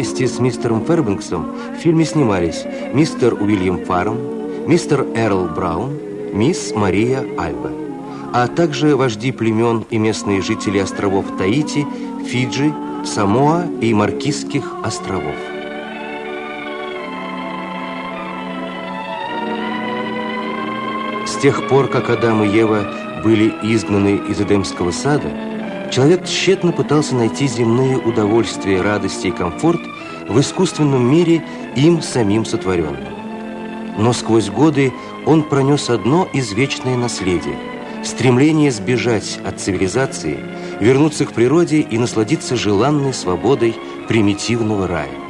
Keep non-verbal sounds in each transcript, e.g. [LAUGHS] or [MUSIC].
вместе с мистером Фербенксом в фильме снимались мистер Уильям Фарм, мистер Эрл Браун, мисс Мария Альба, а также вожди племен и местные жители островов Таити, Фиджи, Самоа и Маркизских островов. С тех пор, как Адам и Ева были изгнаны из Эдемского сада, человек тщетно пытался найти земные удовольствия, радости и комфорт в искусственном мире им самим сотворенном. Но сквозь годы он пронес одно извечное наследие – стремление сбежать от цивилизации, вернуться к природе и насладиться желанной свободой примитивного рая.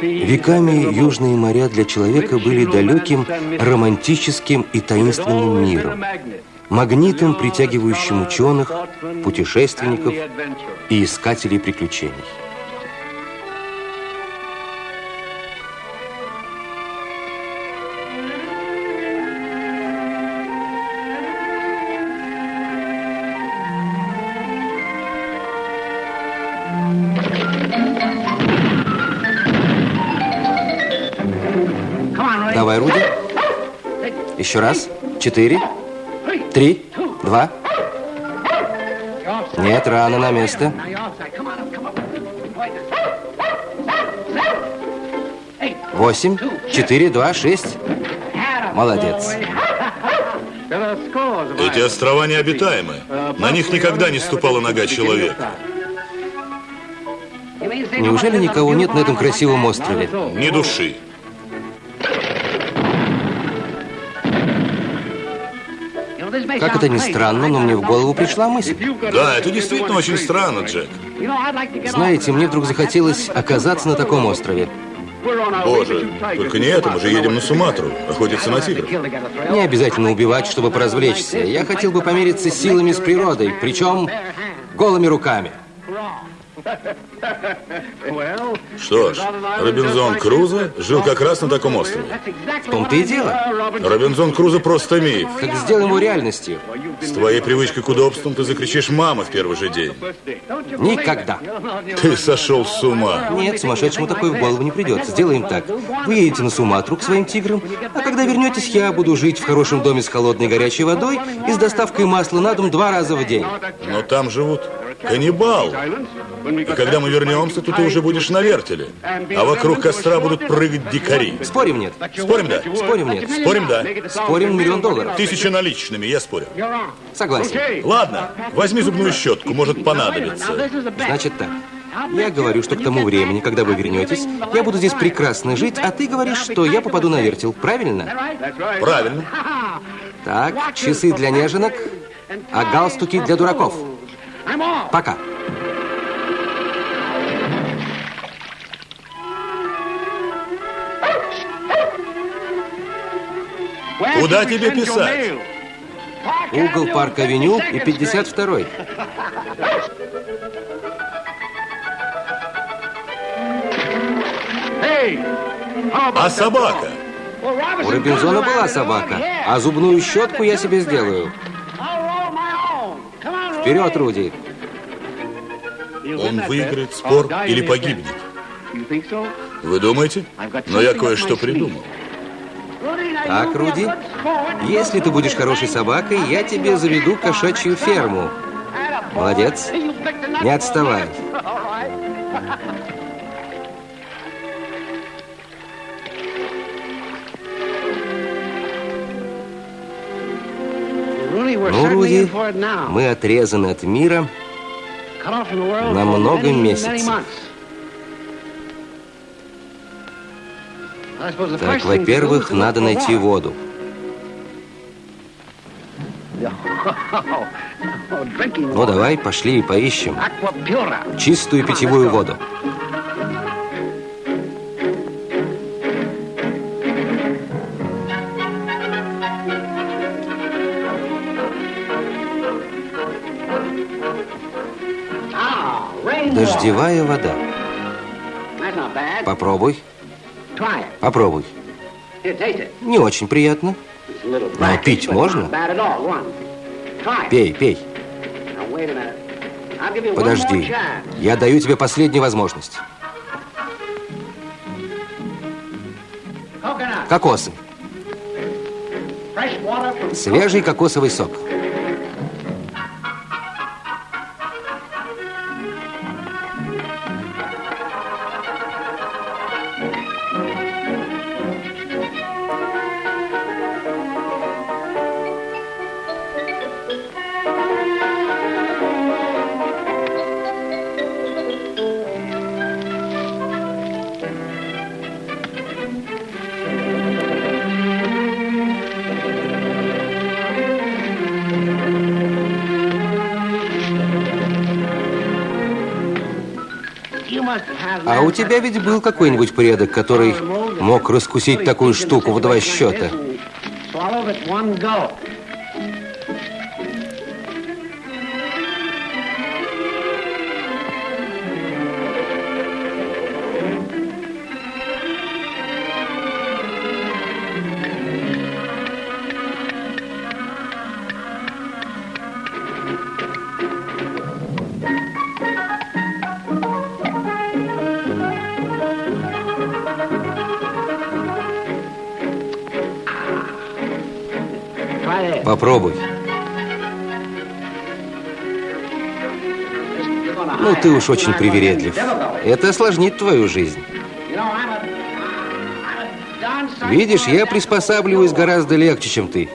Веками южные моря для человека были далеким, романтическим и таинственным миром, магнитом, притягивающим ученых, путешественников и искателей приключений. Давай, Руди. Еще раз. Четыре. Три. Два. Нет, рано на место. Восемь. Четыре. Два. Шесть. Молодец. Эти острова необитаемы. На них никогда не ступала нога человека. Неужели никого нет на этом красивом острове? Ни души. Как это ни странно, но мне в голову пришла мысль. Да, это действительно очень странно, Джек. Знаете, мне вдруг захотелось оказаться на таком острове. Боже, только не это, мы же едем на Суматру, охотиться на тигров. Не обязательно убивать, чтобы поразвлечься. Я хотел бы помериться силами с природой, причем голыми руками. Что ж, Робинзон Крузо жил как раз на таком острове. В том-то и дело. Робинзон Крузо просто миф. Так сделаем его реальностью. С твоей привычкой к удобствам ты закричишь «мама» в первый же день. Никогда. Ты сошел с ума. Нет, сумасшедшему такое в голову не придет. Сделаем так. Вы едете на Суматру к своим тиграм, а когда вернетесь, я буду жить в хорошем доме с холодной горячей водой и с доставкой масла на дом два раза в день. Но там живут каннибалы. И когда мы вернемся, то ты уже будешь на вертеле. А вокруг костра будут прыгать дикари. Спорим, нет? Спорим, да? Спорим, нет? Спорим, да? Спорим миллион долларов. Тысяча наличными, я спорю. Согласен. Ладно, возьми зубную щетку, может понадобиться. Значит так. Я говорю, что к тому времени, когда вы вернетесь, я буду здесь прекрасно жить, а ты говоришь, что я попаду на вертел. Правильно? Правильно. Так, часы для неженок, а галстуки для дураков. Пока. Куда тебе писать? Угол Парк-авеню и 52-й. А собака? У Робинзона была собака, а зубную щетку я себе сделаю. Вперед, Руди. Он выиграет спор или погибнет? Вы думаете? Но я кое-что придумал. Так, Руди, если ты будешь хорошей собакой, я тебе заведу кошачью ферму. Молодец. Не отставай. Руди, мы отрезаны от мира на много месяцев. Так, во-первых, надо найти воду. Ну, давай, пошли и поищем. Чистую питьевую воду. Дождевая вода. Попробуй. Попробуй. Не очень приятно. Но пить можно? Пей, пей. Подожди. Я даю тебе последнюю возможность. Кокосы. Свежий кокосовый сок. А у тебя ведь был какой-нибудь предок, который мог раскусить такую штуку в два счета? Ты уж очень привередлив. Это осложнит твою жизнь. Видишь, я приспосабливаюсь гораздо легче, чем ты.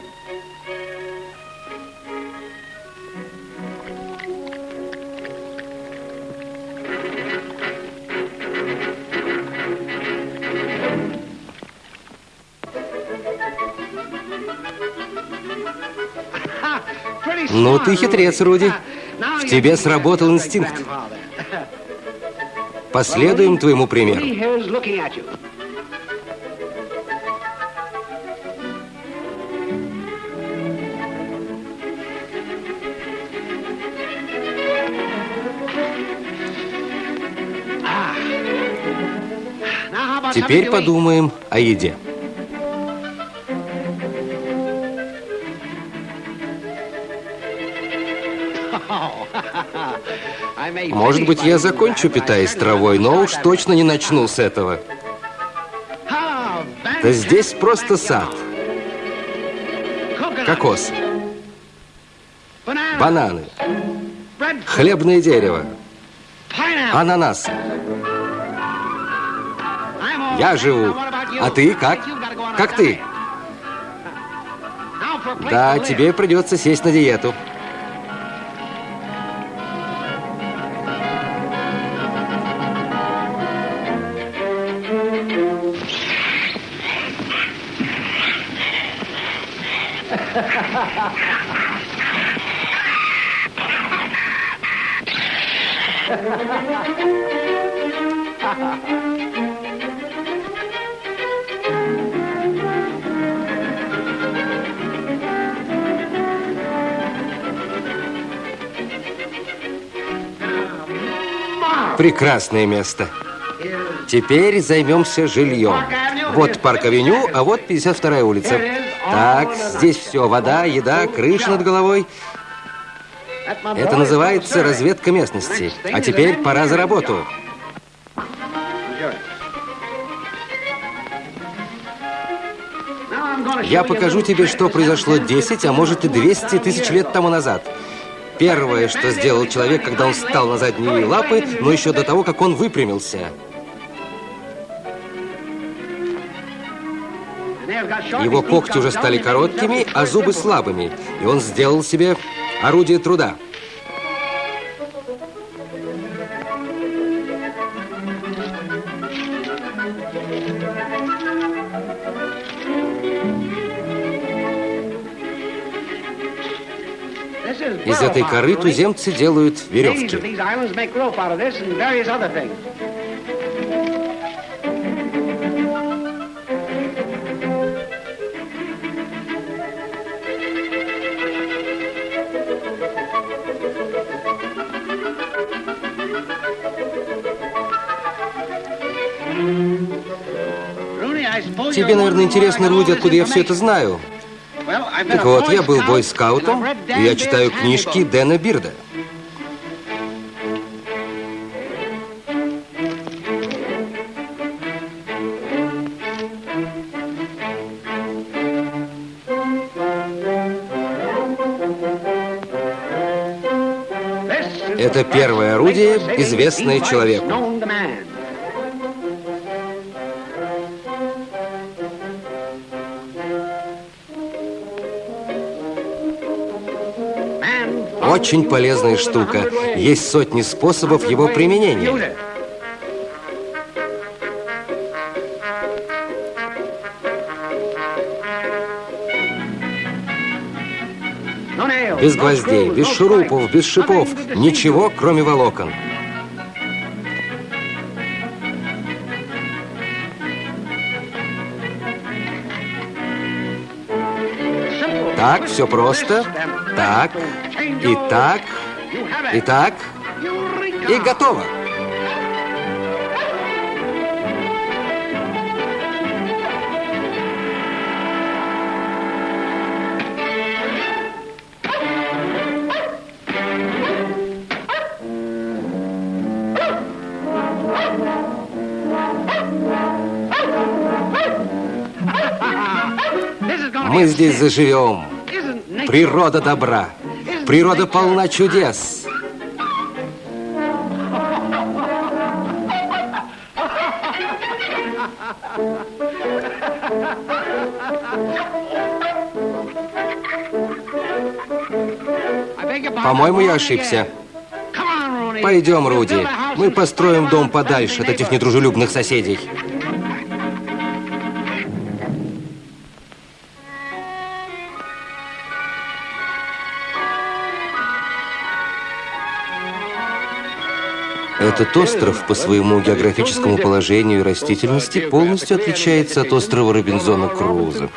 Ну, ты хитрец, Руди. В тебе сработал инстинкт. Последуем твоему примеру. Теперь подумаем о еде. Может быть, я закончу, питаясь травой, но уж точно не начну с этого. Да здесь просто сад. Кокос. Бананы. Хлебное дерево. Ананас. Я живу. А ты как? Как ты? Да, тебе придется сесть на диету. Прекрасное место. Теперь займемся жильем. Вот парк-авеню, а вот 52-я улица. Так, здесь все. Вода, еда, крыша над головой. Это называется разведка местности. А теперь пора за работу. Я покажу тебе, что произошло 10, а может и 200 тысяч лет тому назад. Первое, что сделал человек, когда он встал на задние лапы, но еще до того, как он выпрямился. Его когти уже стали короткими, а зубы слабыми, и он сделал себе орудие труда. Коры туземцы делают веревки. Тебе, наверное, интересно, Руди, откуда я все это знаю. Так вот, я был бойскаутом, и я читаю книжки Дэна Бирда. Это первое орудие, известное человеку. Очень полезная штука. Есть сотни способов его применения. Без гвоздей, без шурупов, без шипов. Ничего, кроме волокон. Так, все просто. Так, и так, и так, и готово. Мы здесь заживем. Природа добра. Природа полна чудес. По-моему, я ошибся. Пойдем, Руди. Мы построим дом подальше от этих недружелюбных соседей. Этот остров по своему географическому положению и растительности полностью отличается от острова Робинзона Круза.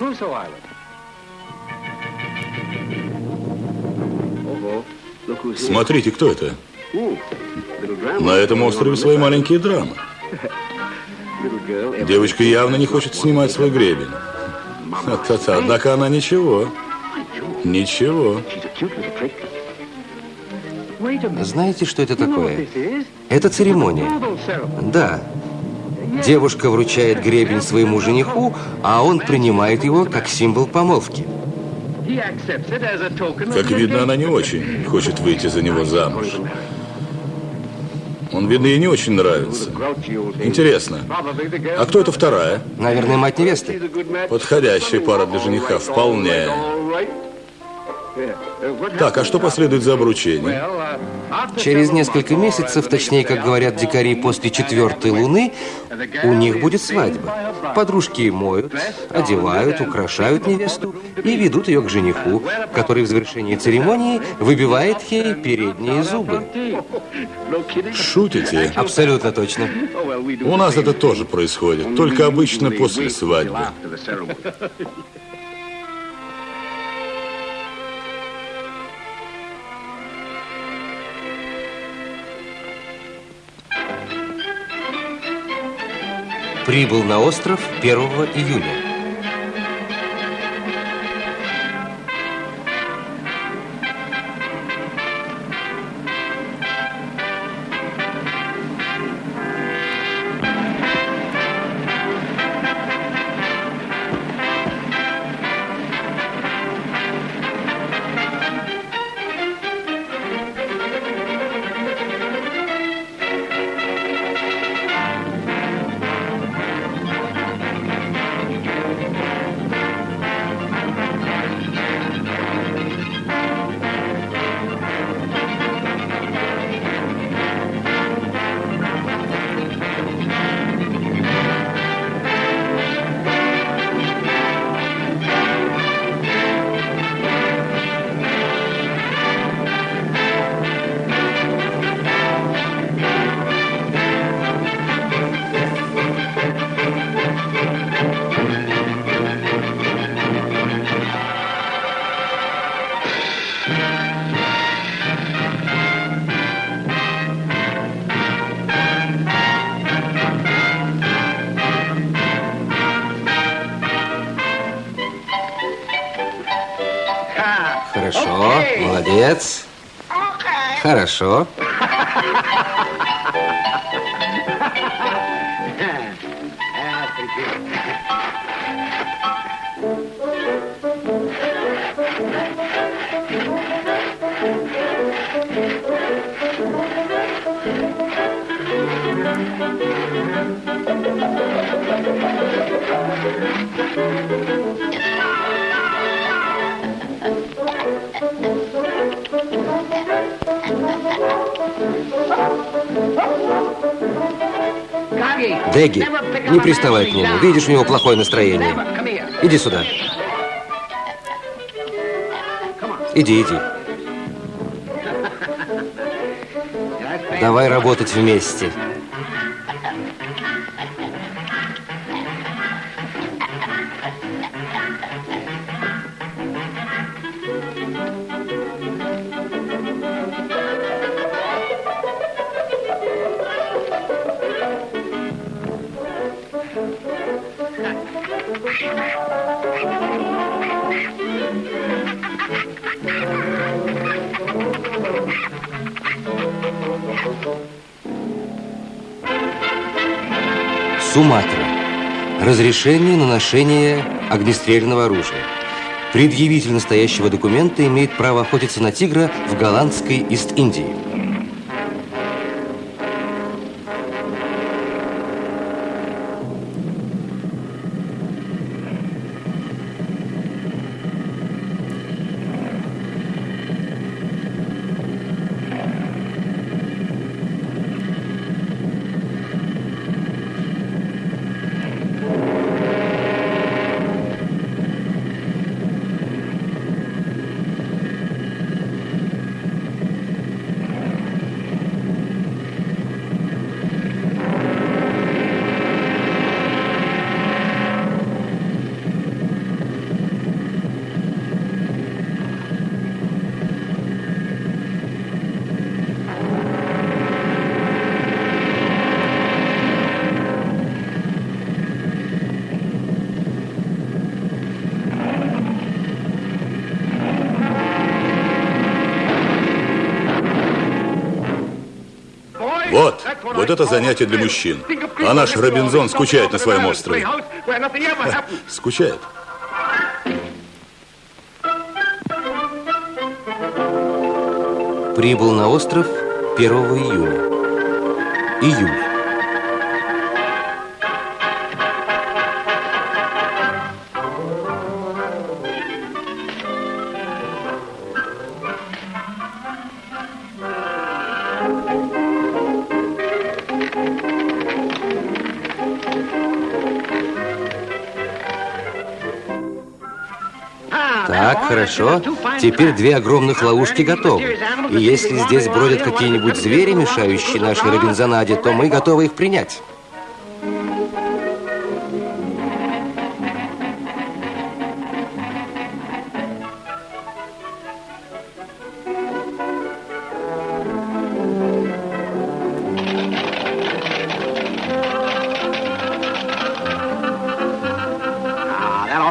Смотрите, кто это? На этом острове свои маленькие драмы. Девочка явно не хочет снимать свой гребень. Однако она ничего. Ничего. Знаете, что это такое? Это церемония. Да. Девушка вручает гребень своему жениху, а он принимает его как символ помолвки. Как видно, она не очень хочет выйти за него замуж. Он, видно, ей не очень нравится. Интересно, а кто это вторая? Наверное, мать невесты. Подходящая пара для жениха, вполне. Так, а что последует за обручение? Через несколько месяцев, точнее, как говорят дикари, после четвертой луны, у них будет свадьба. Подружки моют, одевают, украшают невесту и ведут ее к жениху, который в завершении церемонии выбивает ей передние зубы. Шутите? Абсолютно точно. У нас это тоже происходит, только обычно после свадьбы. Прибыл на остров 1 июля. Хорошо. Деги, не приставай к нему. Видишь, у него плохое настроение. Иди сюда. Иди, иди. Давай работать вместе. Разрешение на ношение огнестрельного оружия. Предъявитель настоящего документа имеет право охотиться на тигра в голландской Ист-Индии. Вот, это занятие для мужчин. А наш Робинзон скучает на своем острове. Ха, [LAUGHS] скучает. Прибыл на остров 1 июня. Июль. Хорошо. Теперь две огромных ловушки готовы. И если здесь бродят какие-нибудь звери, мешающие нашей Робинзонаде, то мы готовы их принять.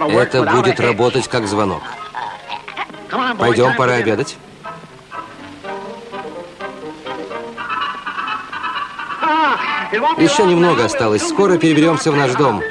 Это будет работать как звонок. Пойдем, пора обедать. Еще немного осталось. Скоро переберемся в наш дом.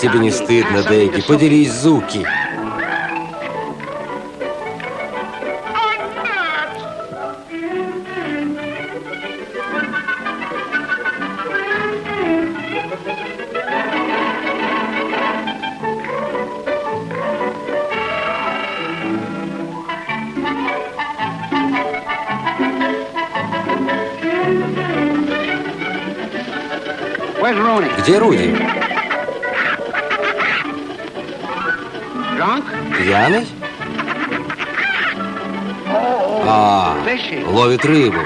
Как тебе не стыдно, Дэйги? Поделись, Зуки. Где Руди? Ловит рыбу.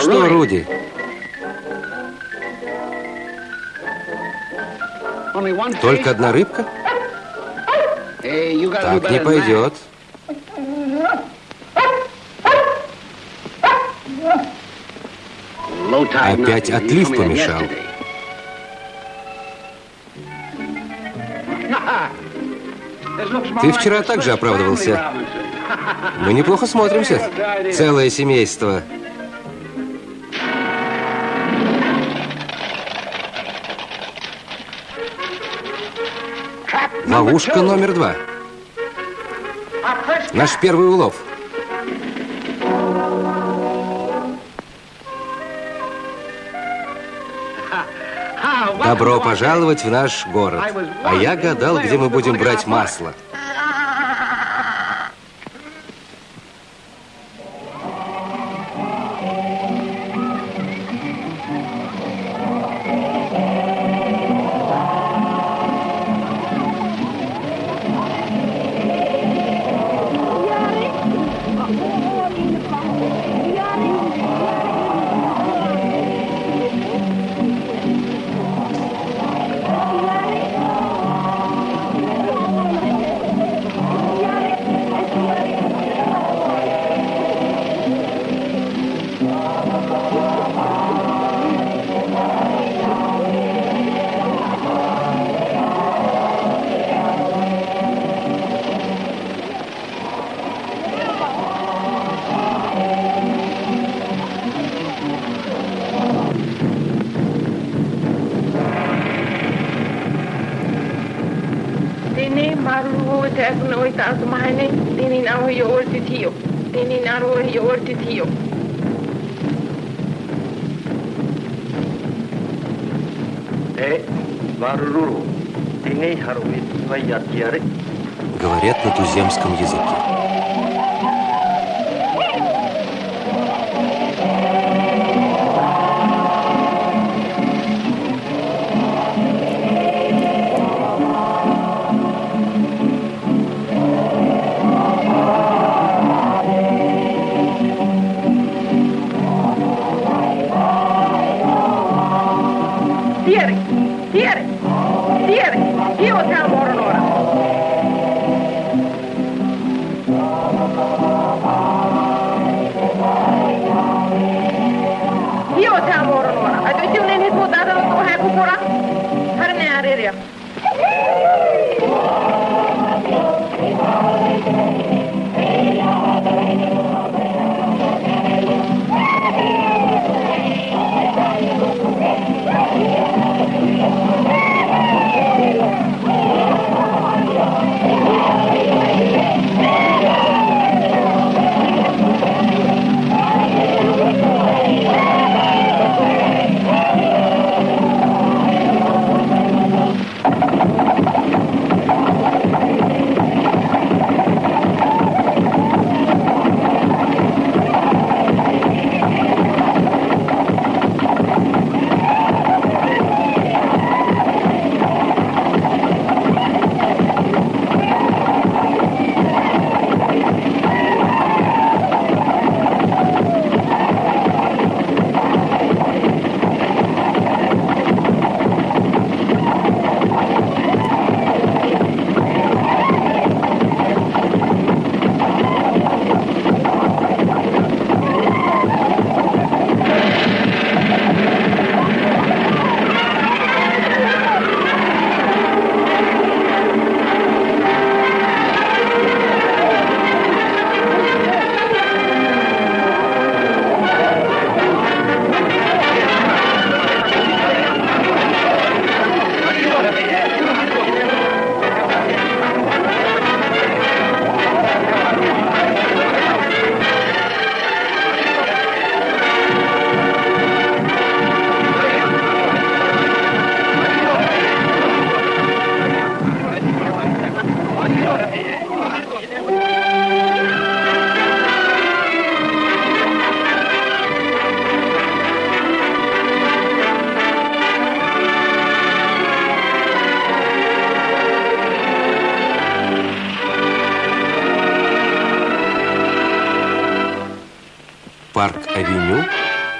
Что, Руди? Только одна рыбка? Так не пойдет. Опять отлив помешал. Ты вчера также оправдывался. Мы неплохо смотримся. Целое семейство. Ловушка номер два. Наш первый улов. Добро пожаловать в наш город. А я гадал, где мы будем брать масло.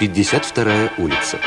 52-я улица.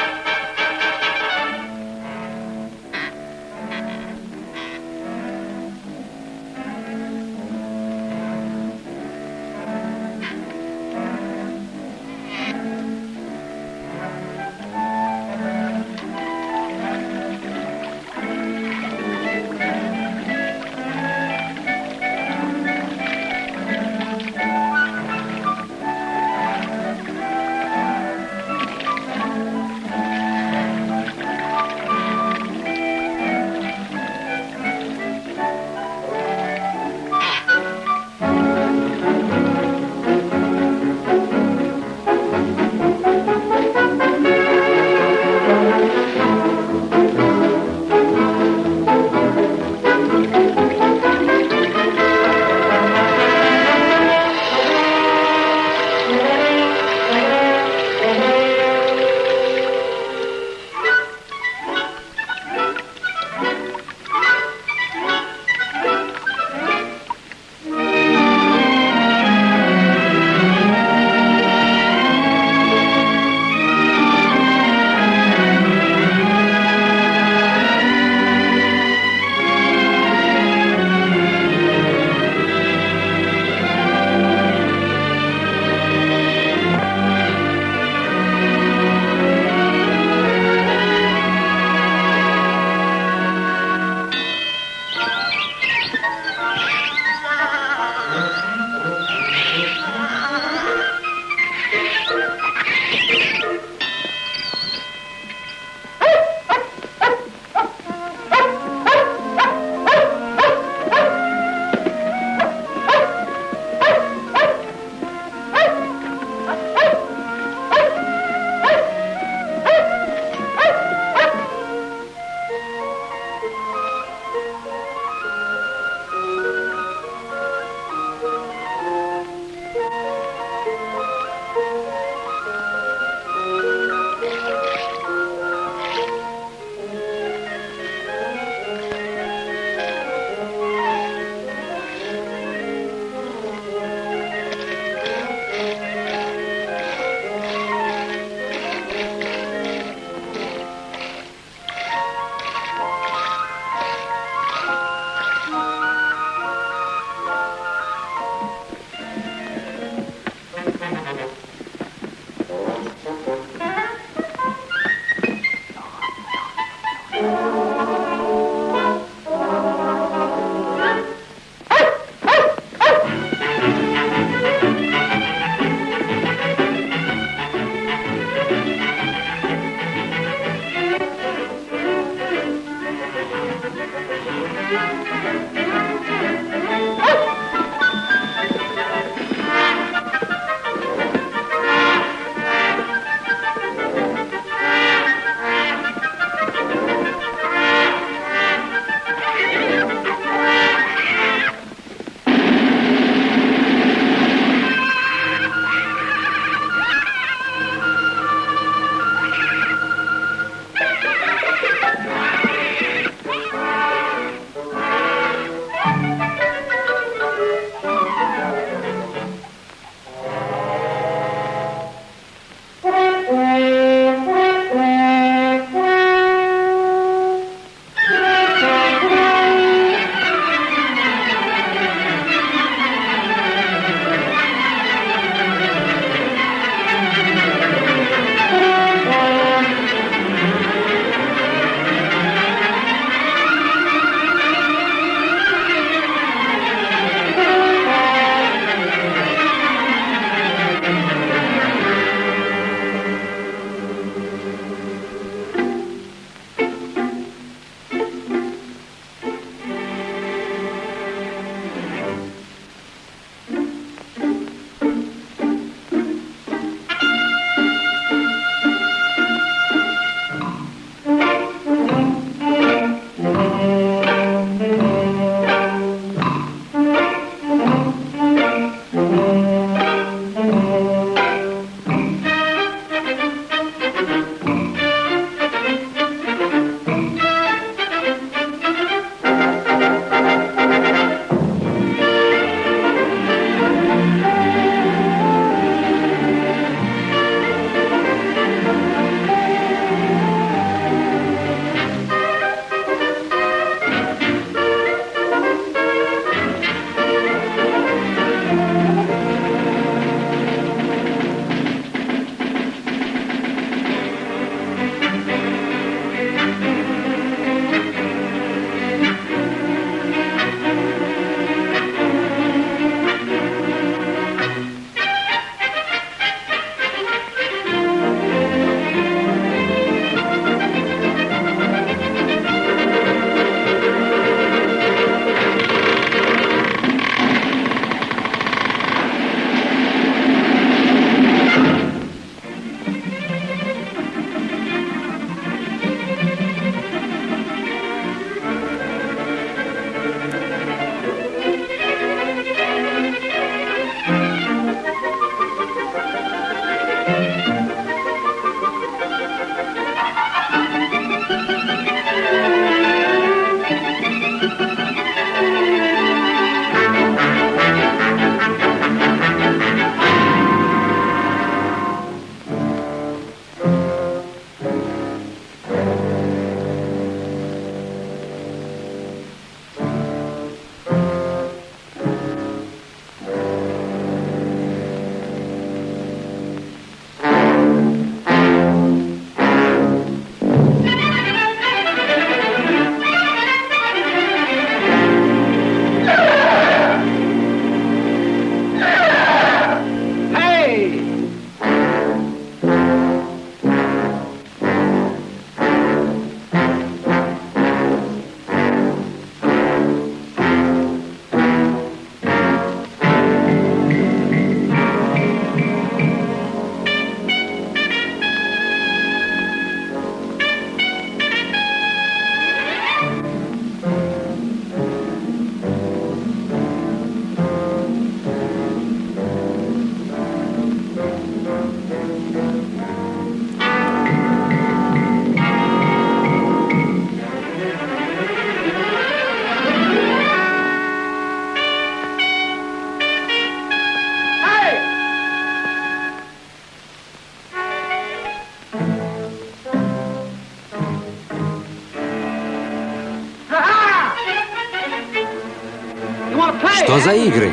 За игры?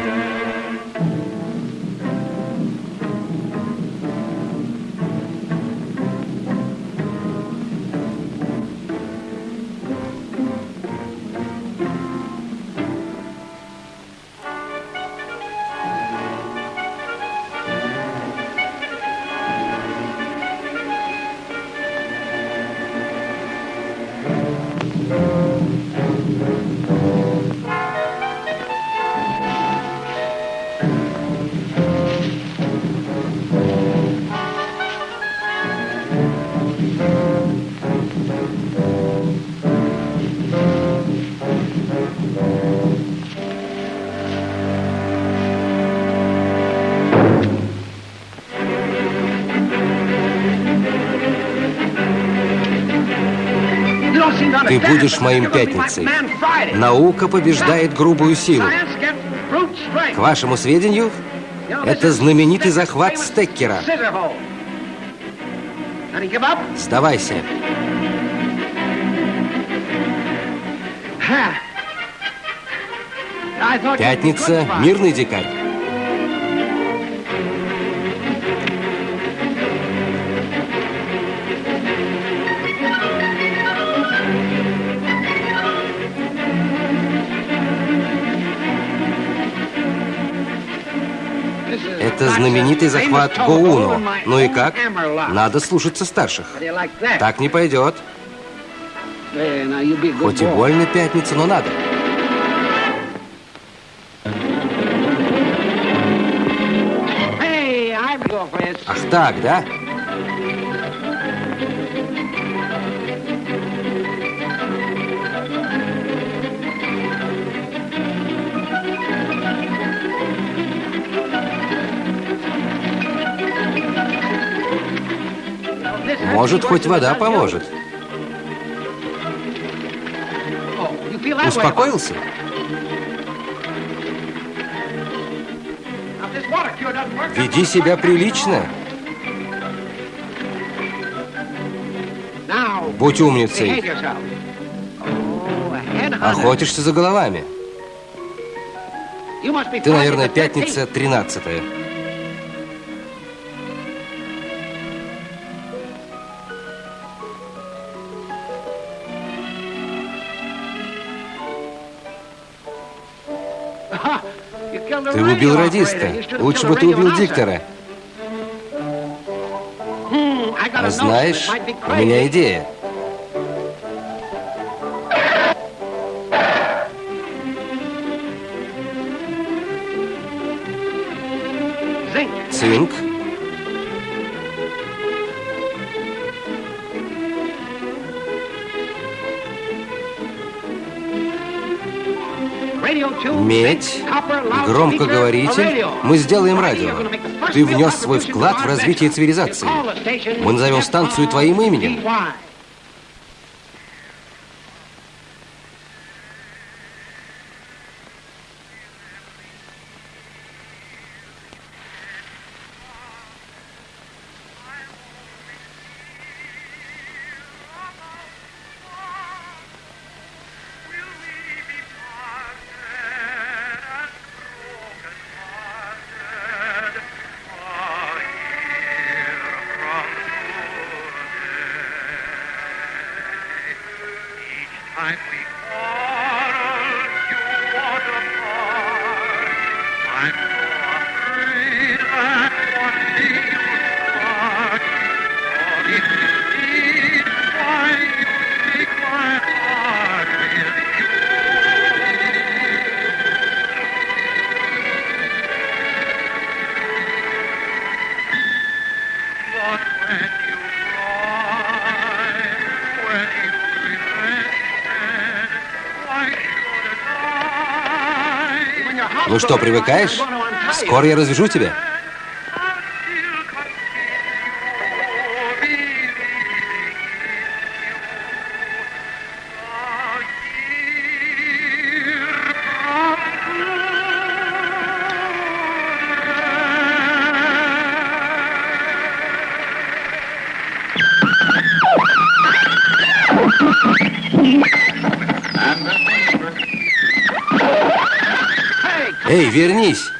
Ты будешь моим пятницей. Наука побеждает грубую силу. К вашему сведению, это знаменитый захват Стеккера. Сдавайся. Пятница – мирный дикарь. Это знаменитый захват Гоуну. Ну и как? Надо слушаться старших. Так не пойдет. Хоть и больно пятница, но надо. Ах так, да? Может, хоть вода поможет. Успокоился? Веди себя прилично. Будь умницей. Охотишься за головами. Ты, наверное, пятница тринадцатая. Ты убил радиста. Лучше бы ты убил диктора. А знаешь, у меня идея. Цинк. Медь, громкоговоритель. Мы сделаем радио. Ты внес свой вклад в развитие цивилизации. Мы назовем станцию твоим именем. Ну что, привыкаешь? Скоро я развяжу тебя. Вернись!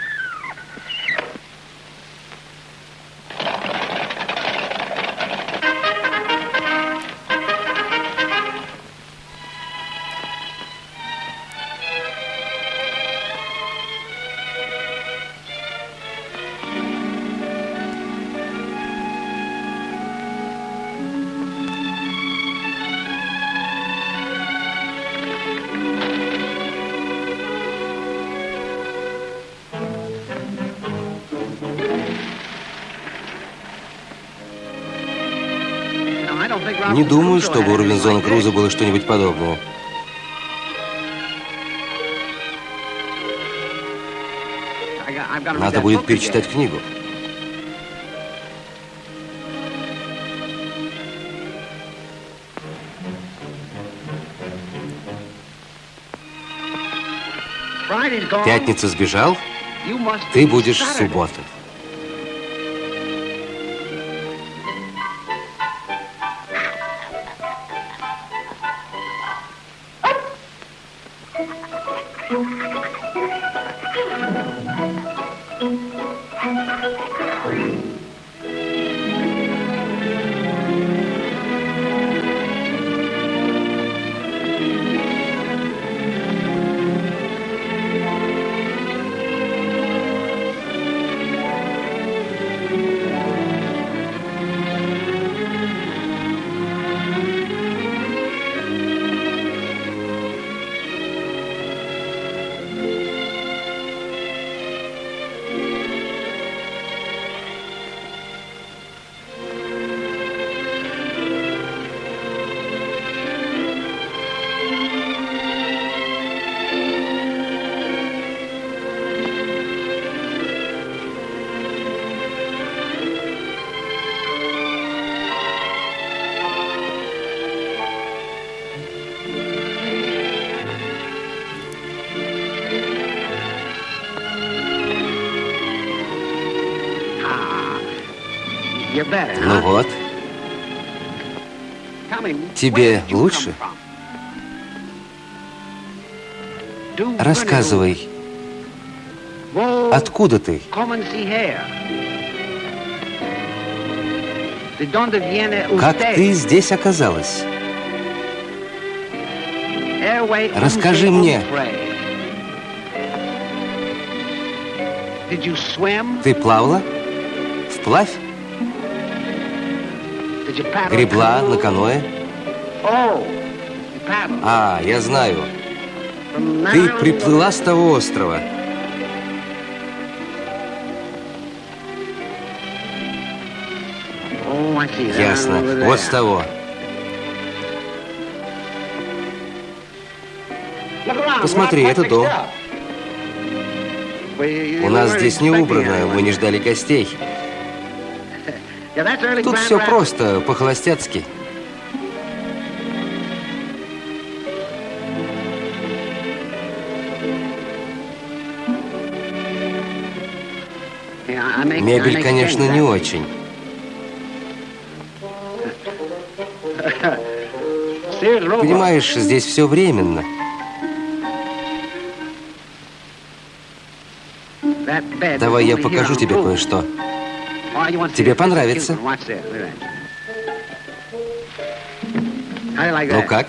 Не думаю, чтобы у Робинзона Круза было что-нибудь подобное. Надо будет перечитать книгу. Пятница сбежал, ты будешь в субботу. Ну вот, тебе лучше? Рассказывай, откуда ты? Как ты здесь оказалась? Расскажи мне. Ты плавала? Вплавь? Гребла на каноэ? А, я знаю. Ты приплыла с того острова. Ясно. Вот с того. Посмотри, это дом. У нас здесь не убрано, мы не ждали гостей. Тут все просто, по-холостяцки. Мебель, конечно, не очень. Понимаешь, здесь все временно. Давай я покажу тебе кое-что. Тебе понравится. Ну как?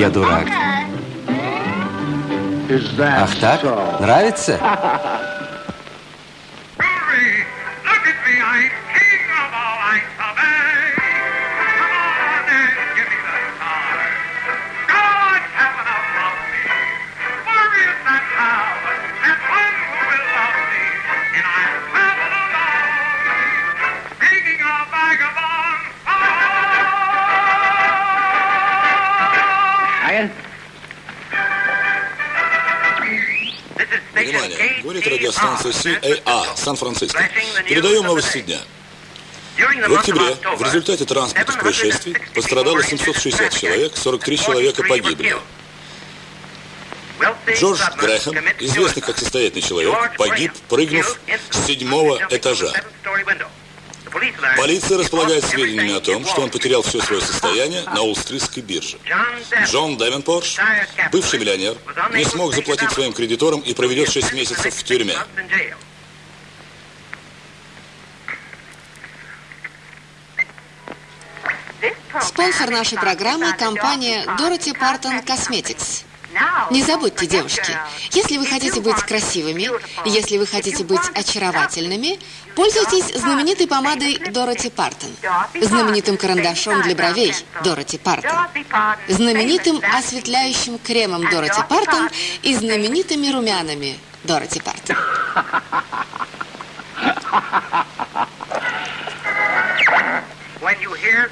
Я дурак. Ах так? Нравится? Сан-Франциско. Передаем новости дня. В октябре в результате транспортных происшествий пострадало 760 человек, 43 человека погибли. Джордж Грэхэм, известный как состоятельный человек, погиб, прыгнув с седьмого этажа. Полиция располагает сведениями о том, что он потерял все свое состояние на Уолл-стритской бирже. Джон Девенпорш, бывший миллионер, не смог заплатить своим кредиторам и проведет 6 месяцев в тюрьме. Спонсор нашей программы – компания Dorothy Parton Cosmetics. Не забудьте, девушки, если вы хотите быть красивыми, если вы хотите быть очаровательными, пользуйтесь знаменитой помадой Дороти Партон, знаменитым карандашом для бровей Дороти Партон, знаменитым осветляющим кремом Дороти Партон и знаменитыми румянами Дороти Партон. [LAUGHS]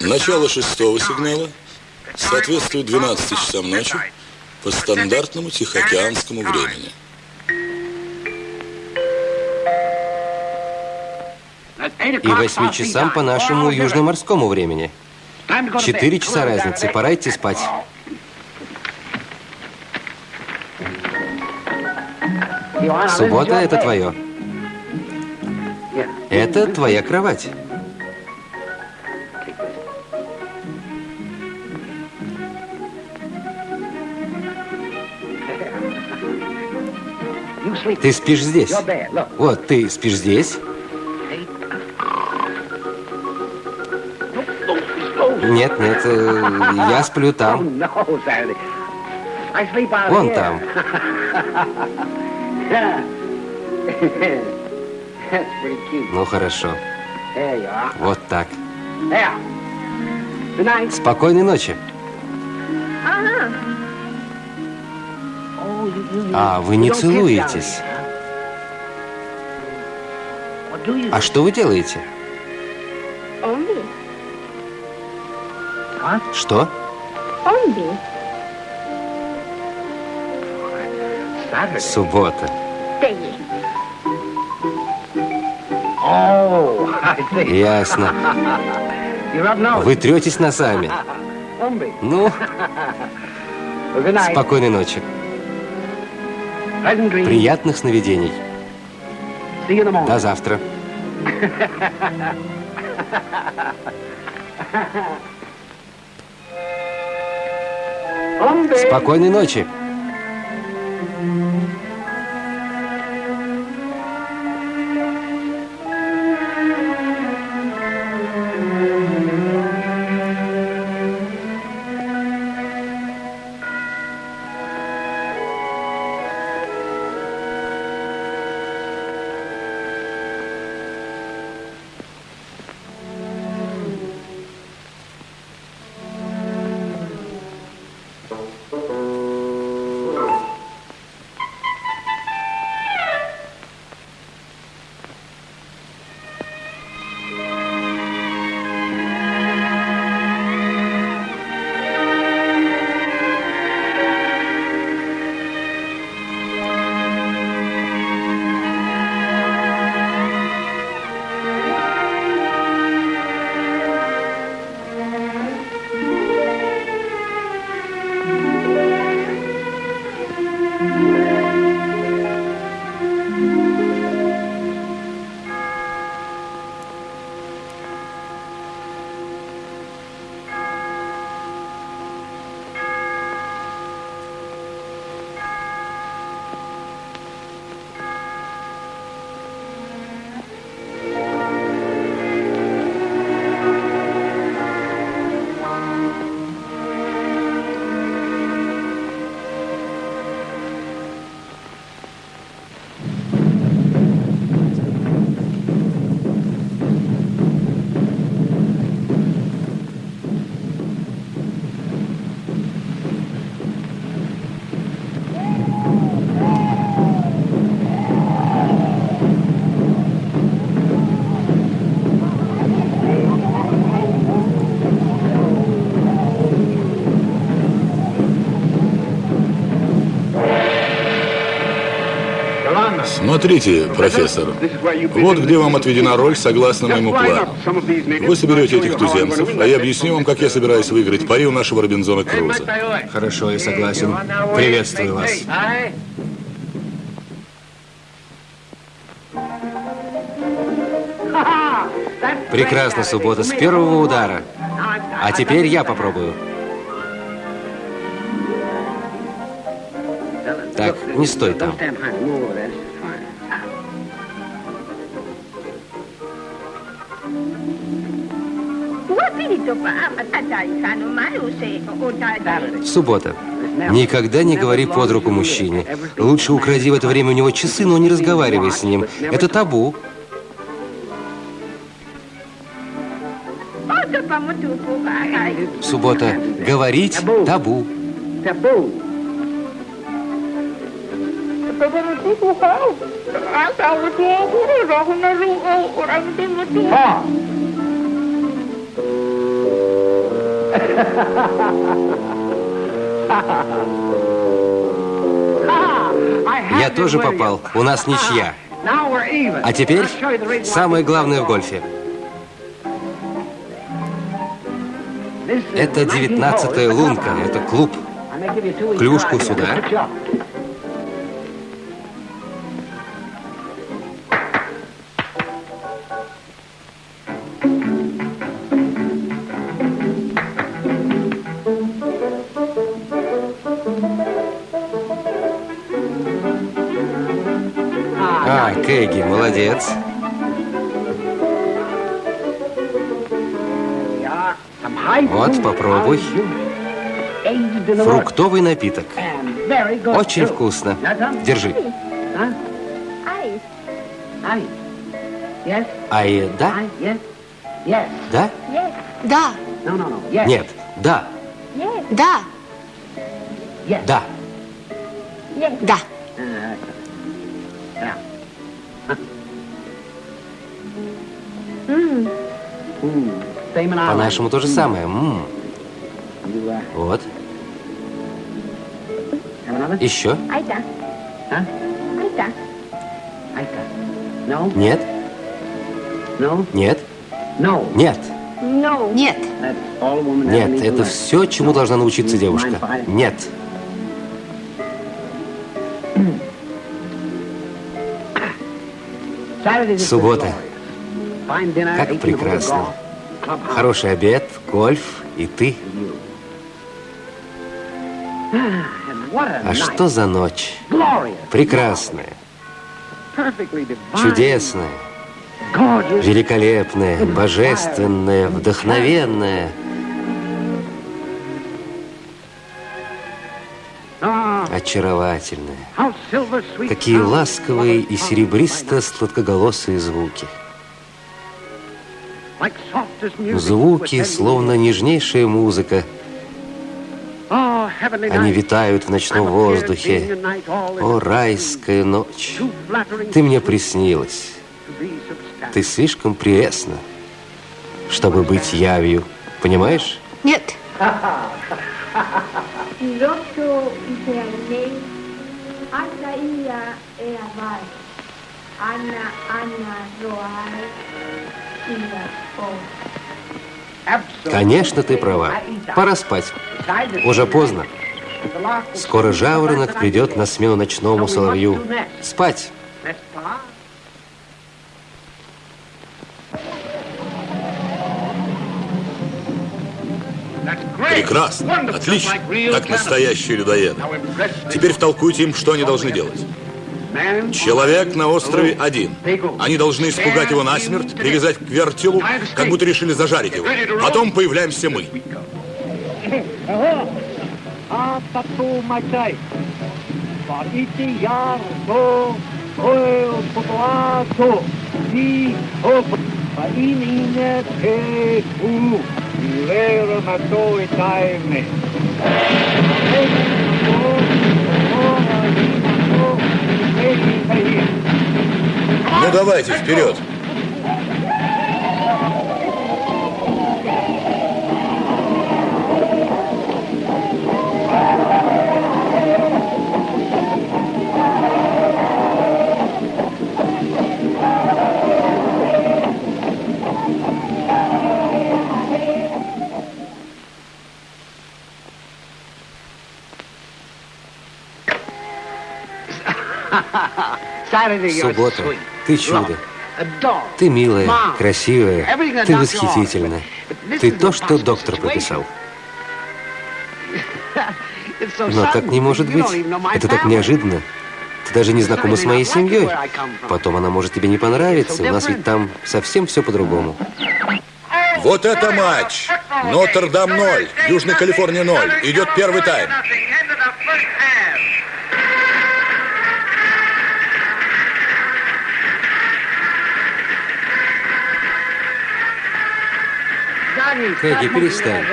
Начало шестого сигнала соответствует 12 часам ночи по стандартному тихоокеанскому времени. И восьми часам по нашему южноморскому времени. Четыре часа разницы, пора идти спать. Суббота – это твое. Это твоя кровать. Ты спишь здесь. Вот, ты спишь здесь. Нет, нет, э, я сплю там. Вон там. Ну, хорошо. Вот так. Спокойной ночи. А, вы не целуетесь. А что вы делаете? Что? Суббота. Peggy. [LAUGHS] Ясно. Вы третесь носами. Ну, спокойной ночи. Приятных сновидений. До завтра. Спокойной ночи. Смотрите, профессор, вот где вам отведена роль согласно моему плану. Вы соберете этих туземцев, а я объясню вам, как я собираюсь выиграть пари у нашего Робинзона Круза. Хорошо, я согласен. Приветствую вас. Прекрасно, суббота, с первого удара. А теперь я попробую. Так, не стой там. Суббота. Никогда не говори под руку мужчине. Лучше укради в это время у него часы, но не разговаривай с ним. Это табу. Суббота. Говорить табу. Я тоже попал. У нас ничья. А теперь самое главное в гольфе. Это девятнадцатая лунка. Это клуб. Клюшку сюда. Молодец. Вот, попробуй. Фруктовый напиток. Очень вкусно. Держи. Ай, да? Да? Да, Нет. Да. да, Да. да. По-нашему то же самое. М, Вот. Еще? Нет? Нет? Нет. Нет, Нет, это все, чему должна научиться девушка. Нет. Суббота. Как прекрасно. Хороший обед, гольф и ты. А что за ночь? Прекрасная, чудесная, великолепная, божественная, вдохновенная. Очаровательная. Какие ласковые и серебристо-сладкоголосые звуки. Звуки, словно нежнейшая музыка. Они витают в ночном воздухе. О, райская ночь! Ты мне приснилась. Ты слишком прелестна, чтобы быть явью. Понимаешь? нет. Piloto Israelei, Asa Конечно, ты права. Пора спать. Уже поздно. Скоро жаворонок придет на смену ночному соловью. Спать. Прекрасно. Отлично. Как настоящие людоеды. Теперь втолкуйте им, что они должны делать. Человек на острове один. Они должны испугать его насмерть, привязать к вертелу, как будто решили зажарить его. Потом появляемся мы. Ну давайте, вперед. Суббота, ты чудо. Ты милая, красивая, ты восхитительна. Ты то, что доктор прописал. [LAUGHS] Но так не может быть. Это так неожиданно. Ты даже не знакома с моей семьей. Потом она может тебе не понравиться. У нас ведь там совсем все по-другому. Вот это матч! Нотр-Дам 0, Южная Калифорния 0. Идет первый тайм. Кэгги, перестань.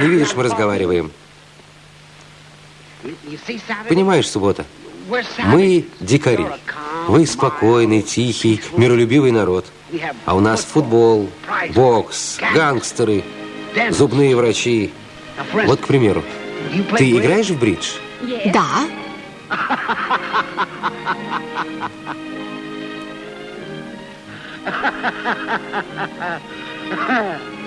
Не видишь, мы разговариваем. Понимаешь, суббота? Мы дикари. Вы спокойный, тихий, миролюбивый народ. А у нас футбол, бокс, гангстеры, зубные врачи. Вот, к примеру, ты играешь в бридж? Да. [LAUGHS]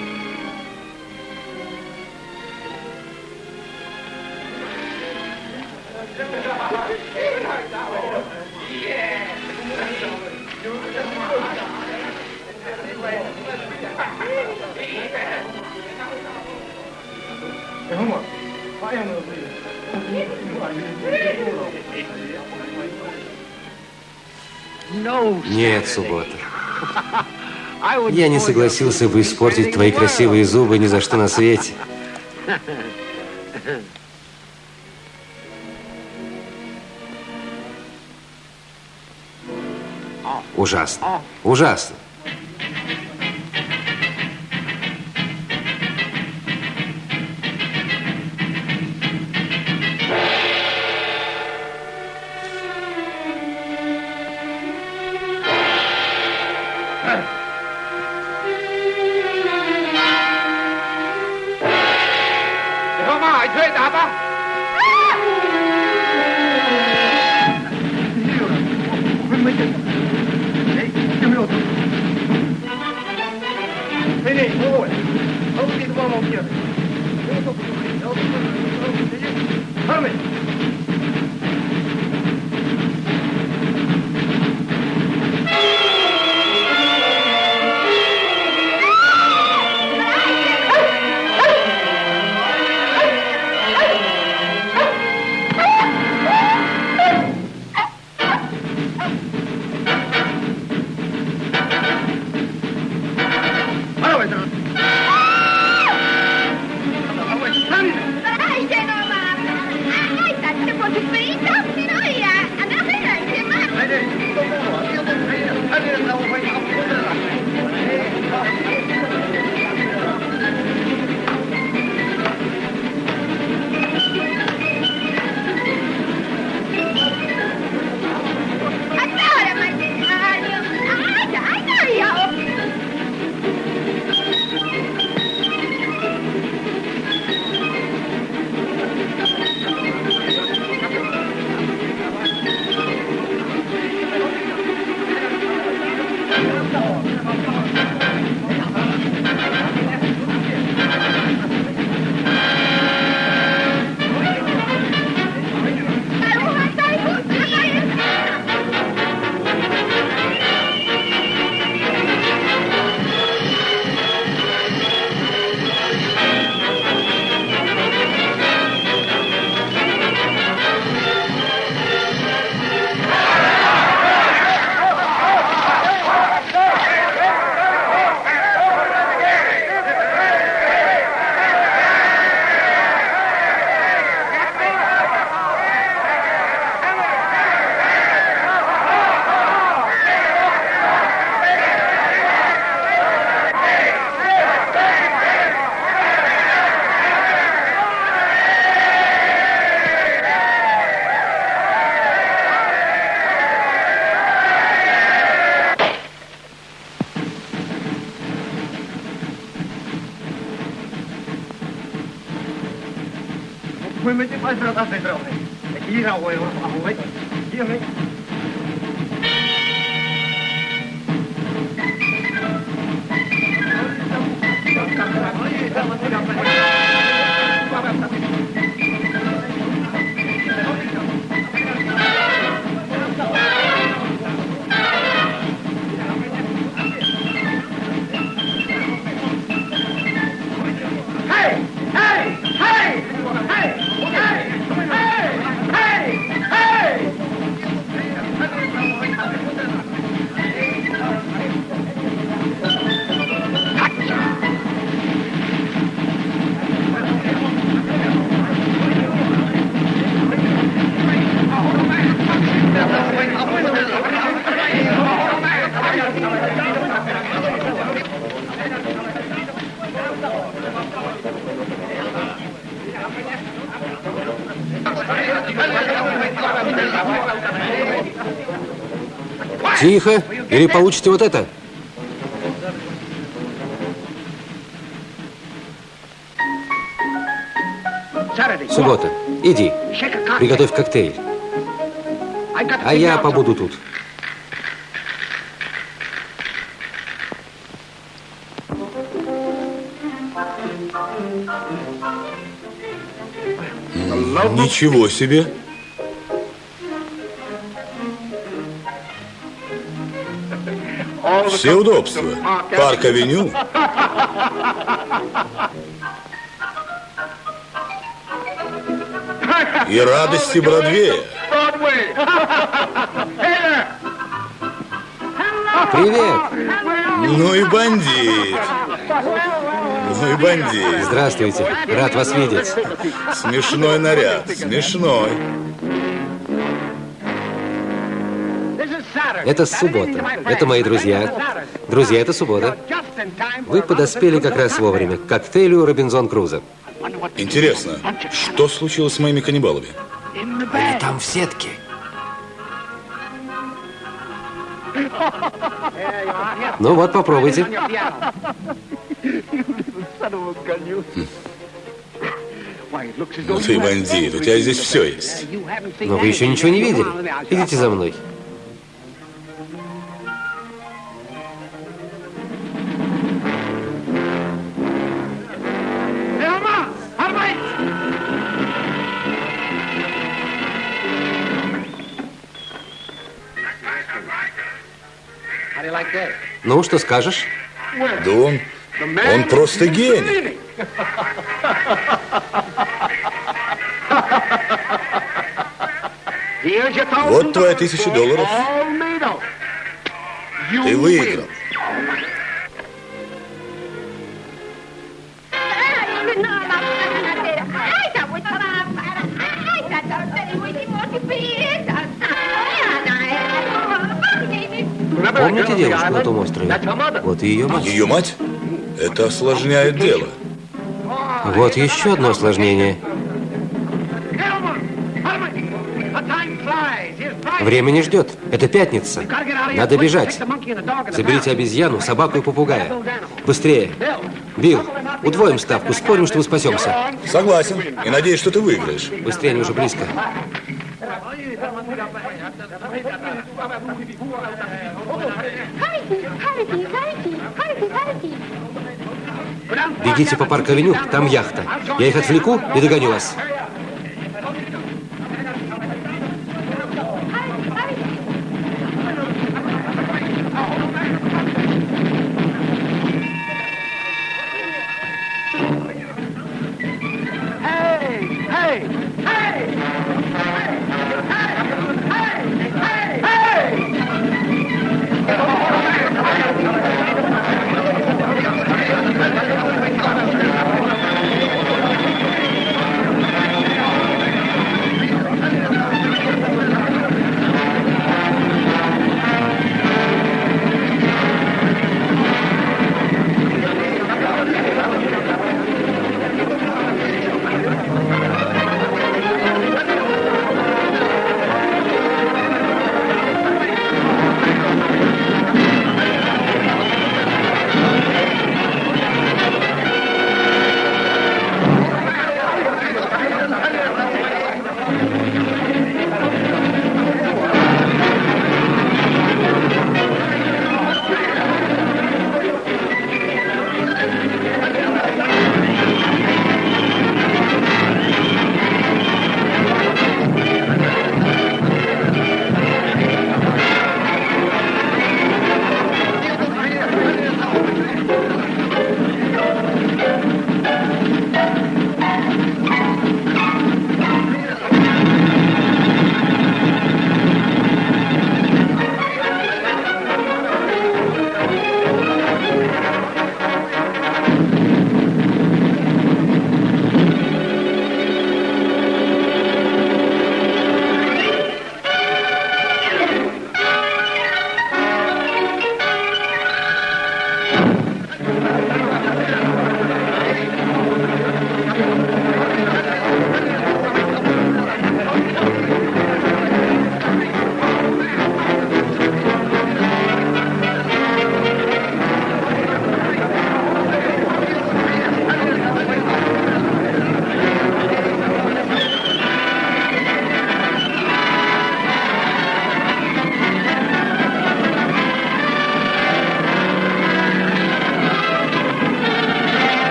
Нет, суббота. Я не согласился бы испортить твои красивые зубы ни за что на свете. Ужасно. Ужасно. Thank you. Сирень, выводь. А убить маму где? Армень! Vai trocar sem problema. Aqui já o erro, a rua. Тихо, или получите вот это. Суббота. Иди, приготовь коктейль. А я побуду тут. Ничего себе. Все удобства. Парк-авеню. И радости Бродвея. Привет. Ну и бандит. Ну и бандит. Здравствуйте. Рад вас видеть. Смешной наряд. Смешной. Это суббота. Это мои друзья. Друзья, это суббота. Вы подоспели как раз вовремя к коктейлю Робинзон Крузо. Интересно, что случилось с моими каннибалами? Они там в сетке. Ну вот, попробуйте. Ну ты бандит, у тебя здесь все есть. Но вы еще ничего не видели. Идите за мной. Ну, что скажешь? Да он, он просто гений. Вот твоя тысяча долларов. Ты выиграл. Помните девушку на том острове? Вот и ее мать. Ее мать? Это осложняет дело. Вот еще одно осложнение. Время не ждет. Это пятница. Надо бежать. Заберите обезьяну, собаку и попугая. Быстрее. Билл, удвоим ставку. Спорим, что мы спасемся. Согласен. И надеюсь, что ты выиграешь. Быстрее, они уже близко. Бегите по парк-авеню, там яхта. Я их отвлеку и догоню вас.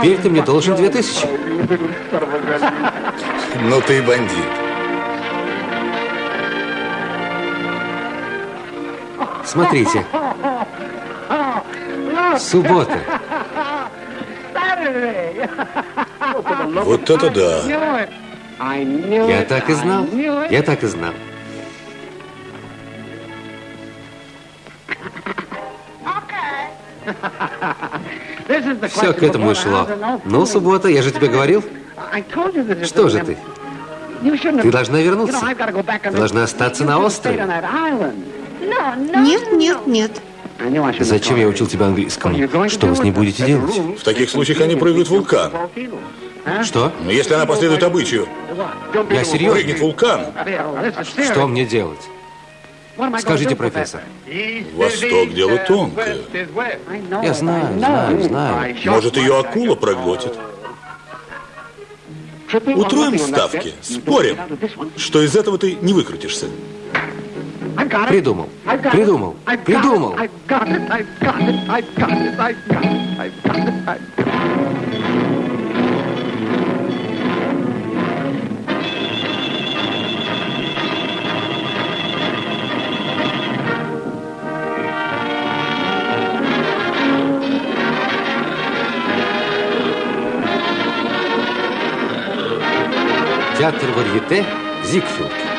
Теперь ты мне должен две тысячи. Ну ты и бандит. Смотрите. Суббота. Вот это да. Я так и знал. Я так и знал. Все к этому и шло. Ну, суббота, я же тебе говорил. Что же ты? Ты должна вернуться. Ты должна остаться на острове. Нет, нет, нет. Зачем я учил тебя английскому? Что вы с ней будете делать? В таких случаях они прыгают в вулкан. Что? Но если она последует обычаю, Я серьезно? прыгнет вулкан, Что мне делать? Скажите, профессор. Восток дело тонкое. Я знаю, знаю, знаю. Может, ее акула проглотит. Утроим ставки, спорим, что из этого ты не выкрутишься. Придумал. Придумал. Придумал. Театр варьете Зигфилд.